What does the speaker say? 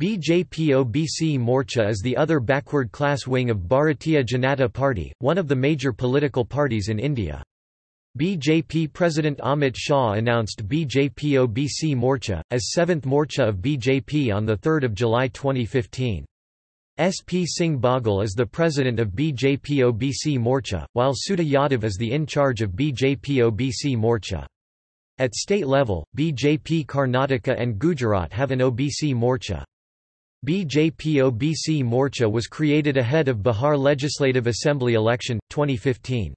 BJP-OBC Morcha is the other backward class wing of Bharatiya Janata Party, one of the major political parties in India. BJP President Amit Shah announced BJP-OBC Morcha, as 7th Morcha of BJP on 3 July 2015. SP Singh Baghel is the president of BJP-OBC Morcha, while Sudha Yadav is the in-charge of BJP-OBC Morcha. At state level, BJP Karnataka and Gujarat have an OBC Morcha. BJP-OBC Morcha was created ahead of Bihar Legislative Assembly election, 2015.